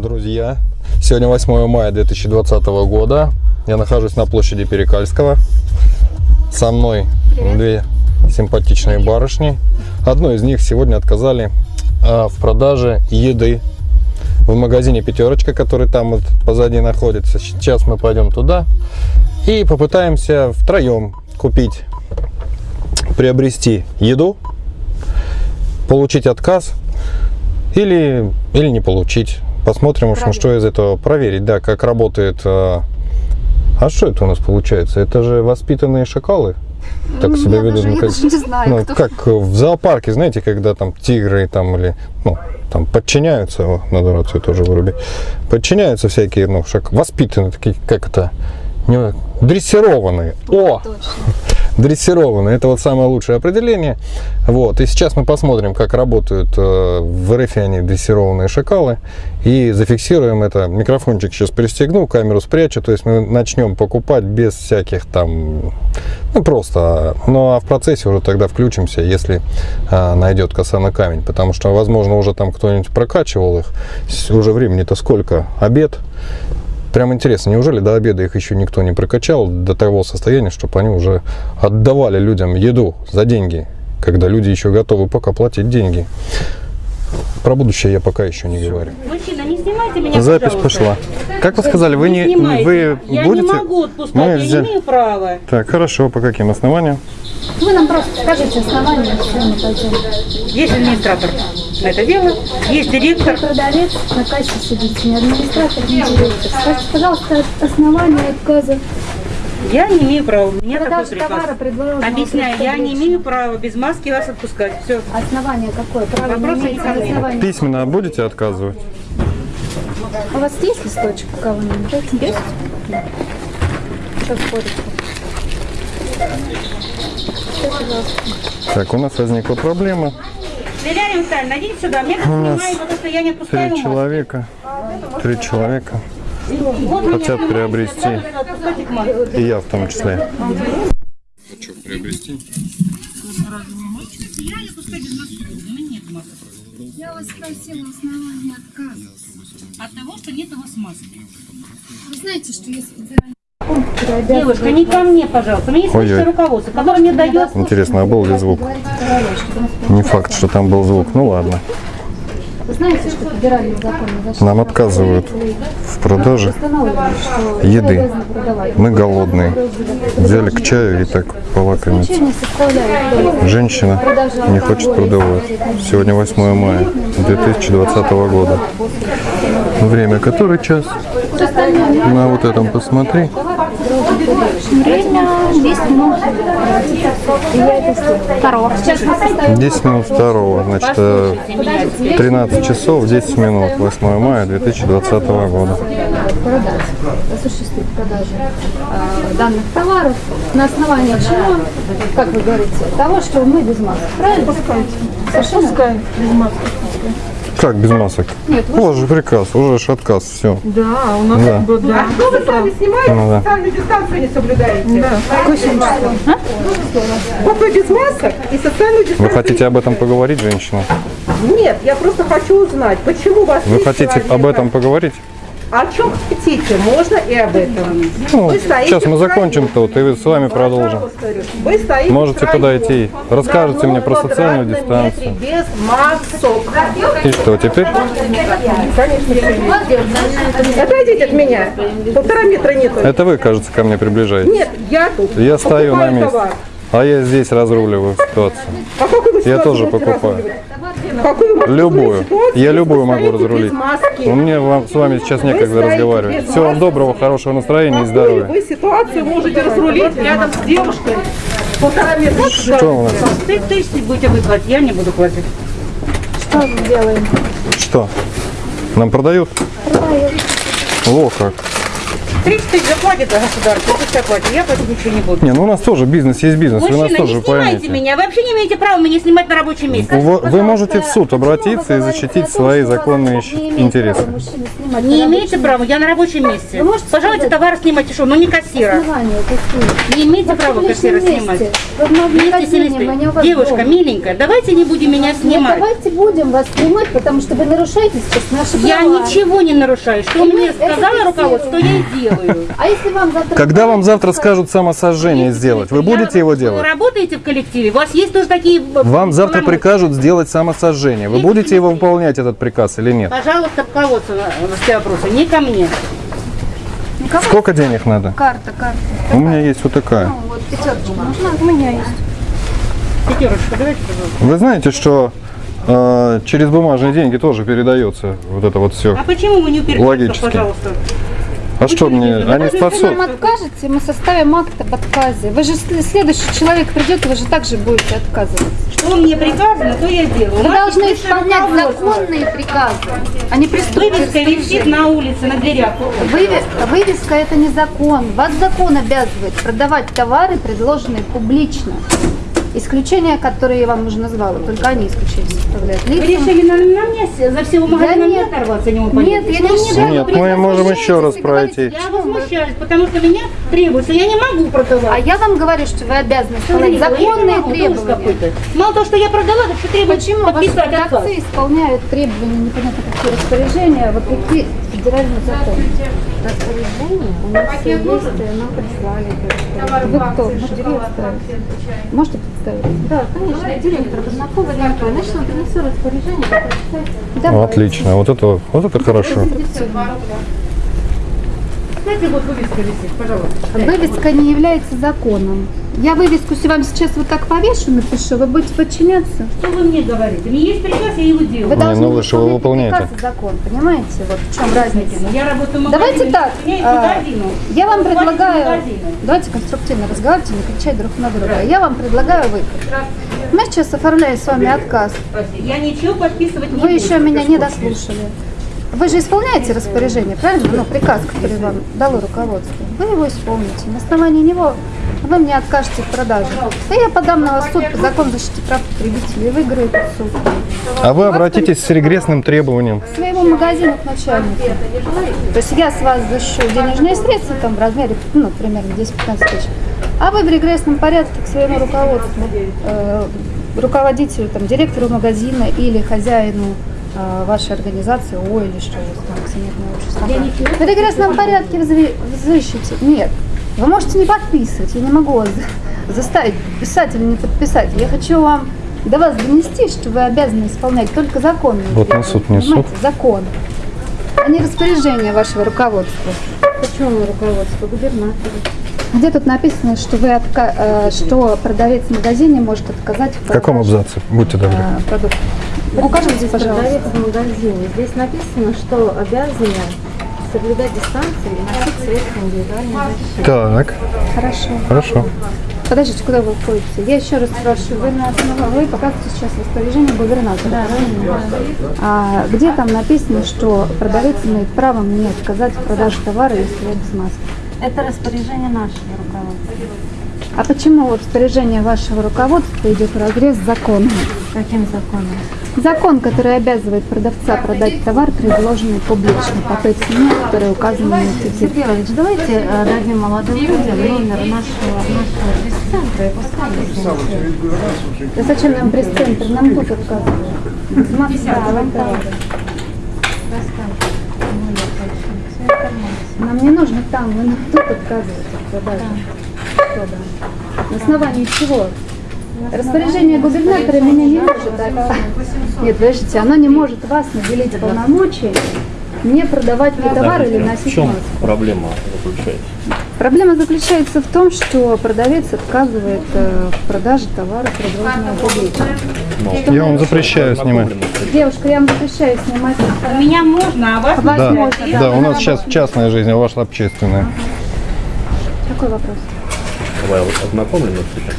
друзья! Сегодня 8 мая 2020 года. Я нахожусь на площади Перекальского. Со мной две симпатичные барышни. Одной из них сегодня отказали а, в продаже еды в магазине «Пятерочка», который там вот позади находится. Сейчас мы пойдем туда и попытаемся втроем купить, приобрести еду, получить отказ или, или не получить. Посмотрим, уж, что из этого проверить, да, как работает. А, а что это у нас получается? Это же воспитанные шакалы? Так себя Я ведут. даже- ну, как, даже не знаю, ну, кто. как в зоопарке, знаете, когда там тигры там или ну, там подчиняются, о, надо рацию тоже вырубить, подчиняются всякие, ну, шак, воспитанные, такие, как это, не, дрессированные. О! Точно. Дрессированные. Это вот самое лучшее определение. Вот. И сейчас мы посмотрим, как работают э, в РФ они дрессированные шакалы. И зафиксируем это. Микрофончик сейчас пристегну, камеру спрячу. То есть мы начнем покупать без всяких там... Ну, просто. Ну, а в процессе уже тогда включимся, если э, найдет коса на камень. Потому что, возможно, уже там кто-нибудь прокачивал их. Уже времени-то сколько? Обед. Прям интересно, неужели до обеда их еще никто не прокачал до того состояния, чтобы они уже отдавали людям еду за деньги, когда люди еще готовы пока платить деньги. Про будущее я пока еще не говорю. Мужчина, не снимайте меня, Запись пожалуйста. пошла. Как вы сказали, вы не снимайте. вы я будете? не могу отпускать, Мы я взя- не имею права. Так, хорошо. По каким основаниям? Вы нам просто скажите основания, все мы пойдем. Есть администратор на это дело, есть директор. Продавец на кассе сидит, не администратор, не директор. Скажите, пожалуйста, основания отказа. Я не имею права, у меня такой Продажа приказ. товара. Объясняю, я не имею права без маски вас отпускать. Все. Основание какое? Право не основания. Письменно будете отказывать? У вас есть листочек у кого-нибудь? Есть? Что спорите? Так, у нас возникла проблема. Лилия Витальевна, идите сюда, меня тут нас снимают, потому что я не отпускаю Три человека. Три человека. Хотят приобрести. И я в том числе. Хочу приобрести. Я. Я вас спросила основания отказа. От того, что нет у вас маски. Вы знаете, что есть федеральный Девушка, не ко мне, пожалуйста. У меня есть руководство, которое мне дает Интересно, а был ли звук? Не факт, что там был звук. Ну ладно. Вы знаете, что федеральный закон о защите Нам отказывают в продаже еды. Мы голодные. Взяли к чаю и так полакомиться. Женщина не хочет продавать. Сегодня 8 мая 2020 года. Время который час? На вот этом посмотри. время 10 минут. Второго. Сейчас мы составим 10 минут второго. Значит, э, 13 часов 10 минут. 8 мая 2020 года. продать, осуществить продажу э, данных товаров на основании чего, как вы говорите, того, что мы без маски. Правильно? Совершенно. Как без масок? Нет, вы Вот же приказ, уже отказ, все. Да, у нас Да. как бы, да. Что вы сами снимаете, Ну да. социальную дистанцию не соблюдаете? число? А? Вот вы без масок и социальную Вы дистанцию. хотите об этом поговорить, женщина? Нет, я просто хочу узнать, почему вас Вы хотите об этом поговорить? О чем хотите, можно и об этом. Ну, сейчас мы закончим тут, и с вами продолжим. Вы стоите Можете подойти. Расскажете мне про социальную дистанцию. Без масок. И что, теперь? Отойдите от меня. Полтора метра нету. Это вы, кажется, ко мне приближаетесь. Нет, я тут. Я стою на месте. товар. А я здесь разруливаю ситуацию. А Я тоже покупаю. Какую Любую. Я любую могу разрулить. маски? У меня вам, с вами сейчас некогда разговаривать. Всего вам доброго, хорошего настроения и здоровья. вы ситуацию можете разрулить рядом с девушкой? Полтора метра. Что у нас? Ты тысячи будете выплатить, я не буду платить. Что мы делаем? Что? Нам продают? О, как. 30 тысяч заплатит государство, пусть оплатит, я платить ничего не буду. Не, ну у нас тоже бизнес есть бизнес, вы нас Мужчина, тоже не снимайте поймите. меня, вы вообще не имеете права меня снимать на рабочем месте. Вы, вы можете в суд обратиться и защитить свои что законные не интересы. права мужчина снимать Не имеете права, я на рабочем месте. Вы можете Пожалуйста, сказать- товар снимайте, что, ну не кассира. Не имеете права кассира снимать. Девушка, миленькая, давайте не будем меня Нет, снимать. давайте будем вас снимать, потому что вы нарушаете сейчас наши Я права. ничего не нарушаю. Что мне сказала руководство, то я и делаю. А если вам завтра... Когда вам завтра скажут самосожжение сделать, вы будете его Вы делать? работаете в коллективе? У вас есть тоже такие... э, Вам завтра прикажут сделать самосожжение. Вы будете его выполнять, этот приказ, или нет? Пожалуйста, руководство на на все вопросы, не ко мне. Никого? Сколько денег надо? Карта, карта. У меня есть вот такая. Ну, вот пятерочка нужна, у меня есть. Пятерочка, давайте, пожалуйста. Вы знаете, что э, через бумажные деньги тоже передается вот это вот все. А почему вы не Логически. пожалуйста? А что мне, они Если вы спасут? нам откажете, мы составим акт об отказе. Вы же следующий человек придет, вы же также будете отказываться. Что мне приказано, то я делаю. Вы должны исполнять законные приказы, а не преступные Вывеска висит на улице, на дверях. Вывеска, вывеска это не закон. Вас закон обязывает продавать товары, предложенные публично. Исключения, которые я вам уже назвала, только они исключения составляют. Вы решили на, на мне за всего магазина нет. оторваться, не могу Нет, я не считаю. Нет, мы можем еще раз пройти. Я возмущаюсь, потому что меня требуется. Я не могу А продавать. я вам говорю, что вы обязаны не законные могу, требования. Мало того, что я продала, так что требуется Почему ваши подписать отказ. продавцы исполняют требования непонятно какие распоряжения вопреки федеральному закону? Распоряжение у нас все есть, нам прислали. Вы кто? Может, директор? Можете представить? Да, конечно, директор Базнаковой Лена Значит, он принесет распоряжение. Ну, отлично, вот это, вот это хорошо. Знаете, вот вывеска висит, пожалуйста. Вывеска не является законом. Я вывеску с- вам сейчас вот так повешу, напишу, вы будете подчиняться. Что вы мне говорите? У меня есть приказ, я его Вы делаю. Не, должны ну вы его выполнять выполняете. приказ и закон, понимаете? Вот в чем разница. Я работаю в. Давайте так, а, я вам предлагаю, давайте конструктивно разговаривайте, не кричать друг на друга. Я вам предлагаю выход. Мы сейчас оформляем с вами отказ. Я ничего подписывать не Вы буду. еще меня не дослушали. Вы же исполняете распоряжение, правильно? Ну, приказ, который вам дало руководство. Вы его исполните. На основании него вы мне откажете в продаже. И я подам на вас суд по закону защиты прав потребителей. И выиграю этот суд. А вы обратитесь с регрессным требованием. К своему магазину, к начальнику. То есть я с вас защищу денежные средства там в размере, ну, примерно 10-15 тысяч. А вы в регрессном порядке к своему руководству, э, руководителю, там, директору магазина или хозяину вашей организации, ООО или что у вас там, акционерное общество. В регрессном порядке взы- взыщите. Нет. Вы можете не подписывать, я не могу вас за- заставить подписать или не подписать. Я хочу вам до вас донести, что вы обязаны исполнять только законные Вот требования, несут, несут. закон, а не распоряжение вашего руководства. Почему руководство? Губернатора. Где тут написано, что вы отка- э, что продавец в магазине может отказать в В каком абзаце? Будьте добры. э, продукта? Укажите, пожалуйста. Продавец в магазине. Здесь написано, что обязаны соблюдать дистанцию и носить средства индивидуальной защиты. Так, Хорошо. хорошо. Подождите, куда вы уходите? Я еще раз спрашиваю, вы, на основе- вы показываете сейчас распоряжение губернатора, правильно? А где там написано, что продавец имеет право мне отказать в продаже товара, если я без маски? Это распоряжение нашего руководства. А почему распоряжение вашего руководства идет в разрез с законом? Каким законом? Закон, который обязывает продавца продать товар, предложенный публично по той цене, которая указана на этикетке. Сергей Валерьевич, давайте э, дадим молодым людям номер нашего, нашего пресс-центра и пускай Да зачем нам пресс-центр? Нам тут отказывают. Продавать товары. Нам не нужно там, вы нам тут отказываете от продажи. Что да? На основании чего? Распоряжение губернатора меня не может дать. Нет, подождите, оно не может вас наделить полномочий не продавать мне товар или В носить чем маску. проблема заключается? Проблема заключается в том, что продавец отказывает э, в продаже товара, предложенного публично. Я вам запрещаю снимать. Девушка, я вам запрещаю снимать. У меня можно, а вас Вас Да, можно, да, у нас сейчас частная жизнь, а ваша общественная. Какой вопрос? Вы ознакомлены с этим?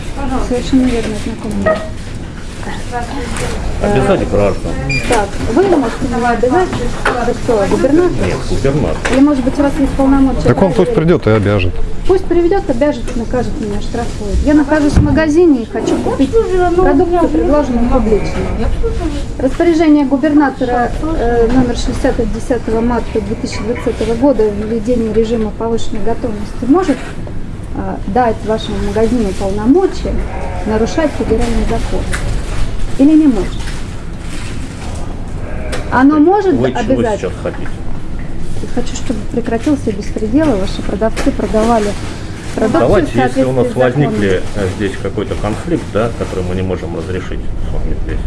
Совершенно верно, знакомый. Обязать граждан. Так, вы можете меня обязать? Вы кто, губернатор? Губернатор. Или, может быть, у вас есть полномочия? Так он пусть придет и обяжет. Пусть приведет, обяжет, накажет меня, штрафует. Я нахожусь в магазине и хочу купить продукцию, предложенную публично. Распоряжение губернатора э, номер 60 от 10 марта 2020 года о введении режима повышенной готовности может дать вашему магазину полномочия нарушать федеральный закон? Или не может? Оно может Вы чего обязать? сейчас хотите? Хочу, чтобы прекратился беспредел, и ваши продавцы продавали продукцию Давайте, если у нас возникли здесь какой-то конфликт, да, который мы не можем разрешить с вами здесь,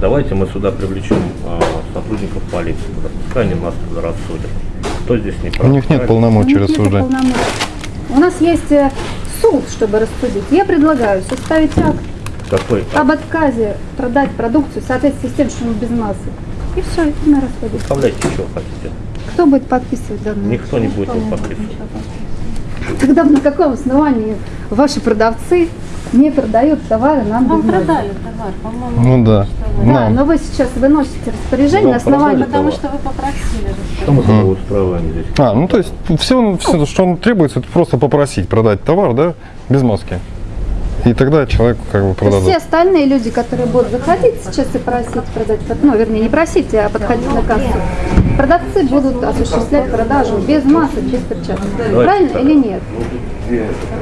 давайте мы сюда привлечем э, сотрудников полиции, пускай они нас туда рассудят. Кто здесь не прав? У них нет полномочий нет рассуждать. полномочий. У нас есть э, суд, чтобы рассудить. Я предлагаю составить акт Какой? об отказе продать продукцию в соответствии с тем, что он без массы. И все, и мы расходимся. Оставляйте, что хотите. Кто будет подписывать данную? Никто не будет его подписывать. Тогда на каком основании ваши продавцы не продают товары нам Вам без продали товар, по-моему. Ну да. Да, Нам. но вы сейчас выносите распоряжение на основании... продали? Потому что вы попросили. Что мы устраиваем здесь? А, ну то есть все, все, что он требуется, это просто попросить продать товар, да, без маски. И тогда человек как бы То есть все продадут. остальные люди, которые будут заходить сейчас и просить продать, ну, вернее, не просить, а подходить на кассу, продавцы будут осуществлять продажу без масок, без перчаток. Правильно так. или нет?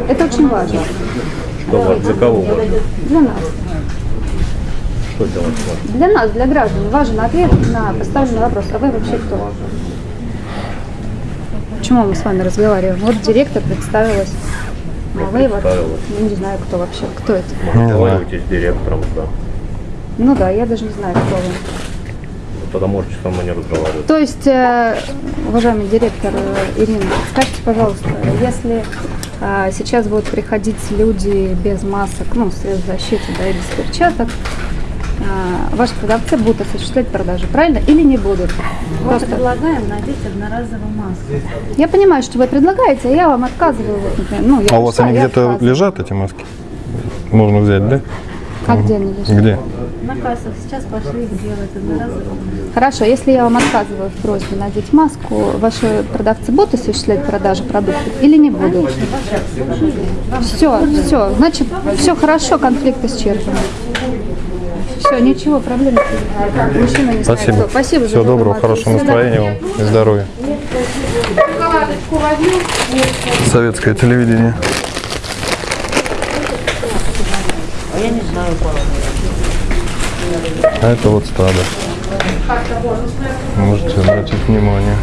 Это очень важно Что для кого важно? для нас. Что делать важно? Для нас, для граждан, важен ответ на поставленный вопрос. А вы вообще кто? Почему мы с вами разговариваем? Вот директор представилась. А вы вот, Представилась. ну, не знаю, кто вообще, кто это. Разговаривайте с директором, да. Ну да, я даже не знаю, кто вы. Тогда можете со мной не разговаривать. То есть, э, уважаемый директор э, Ирина, скажите, пожалуйста, если сейчас будут приходить люди без масок, ну, средств защиты, да, и без перчаток, э, ваши продавцы будут осуществлять продажи, правильно? Или не будут? Мы Просто- предлагаем надеть одноразовую маску. Я понимаю, что вы предлагаете, а я вам отказываю. Ну, я А у вас они где-то лежат, эти маски? Можно взять, да? А где они лежат? Где? На кассах сейчас пошли их делать одноразовую. Хорошо, если я вам отказываю в просьбе надеть маску, ваши продавцы будут осуществлять продажи продуктов или не будут? Все, все, значит, все хорошо, конфликт исчерпан. Все, ничего, проблем нет. Мужчина не знает, Спасибо. кто. Спасибо за Всего доброго, хорошего настроения вам и здоровья. Советское телевидение. А это вот стадо. Можете обратить внимание.